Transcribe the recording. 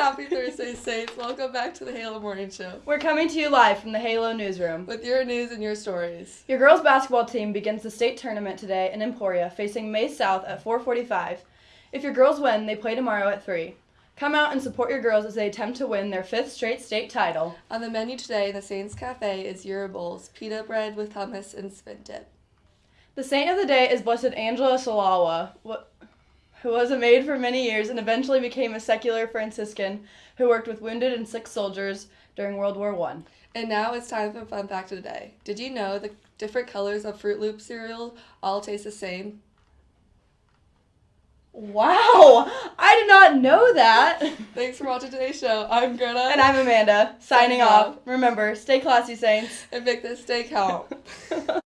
Happy Thursday, Saints. Welcome back to the Halo Morning Show We're coming to you live from the Halo newsroom. with your news and your stories. Your girls basketball team begins the state tournament today in Emporia, facing Maize South at 4:45. If your girls win, they play tomorrow at 3. Come out and support your girls as they attempt to win their fifth straight state title. On the menu today in the Saints Cafe is Gyro Bowls, pita bread with hummus and spin dip. The saint of the day is Blessed Angela Salawa, wh- who was a maid for many years and eventually became a secular Franciscan who worked with wounded and sick soldiers during World War One. And now it's time for fun fact of the day. Did you know the different colors of Froot Loop cereal all taste the same? Wow, I did not know that. Thanks for watching today's show. I'm Greta. And I'm Amanda, signing off. Remember, stay classy, Saints. and make this day count.